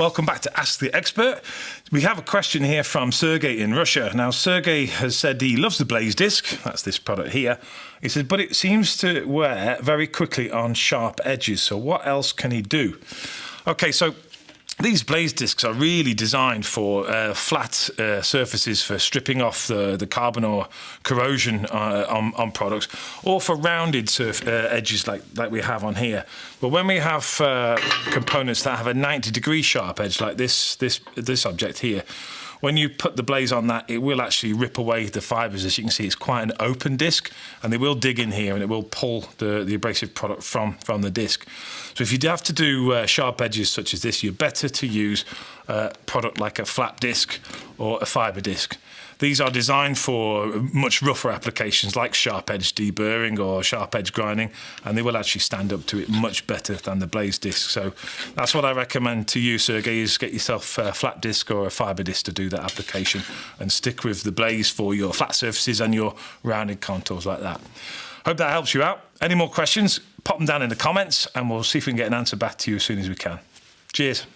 Welcome back to Ask the Expert. We have a question here from Sergey in Russia. Now, Sergey has said he loves the Blaze disc. That's this product here. He said, but it seems to wear very quickly on sharp edges. So, what else can he do? Okay, so these blaze discs are really designed for uh, flat uh, surfaces for stripping off the, the carbon or corrosion uh, on, on, products, or for rounded surf, uh, edges like, like we have on here. But when we have uh, components that have a 90 degree sharp edge, like this, this, this object here, when you put the blaze on that, it will actually rip away the fibres. As you can see, it's quite an open disc, and they will dig in here and it will pull the, the abrasive product from, from the disc. So if you have to do uh, sharp edges such as this, you're better to use uh, product like a flat disc or a fibre disc. These are designed for much rougher applications like sharp edge deburring or sharp edge grinding, and they will actually stand up to it much better than the blaze disc. So that's what I recommend to you, Sergey, is get yourself a flat disc or a fibre disc to do that application and stick with the blaze for your flat surfaces and your rounded contours like that. Hope that helps you out. Any more questions, pop them down in the comments and we'll see if we can get an answer back to you as soon as we can. Cheers.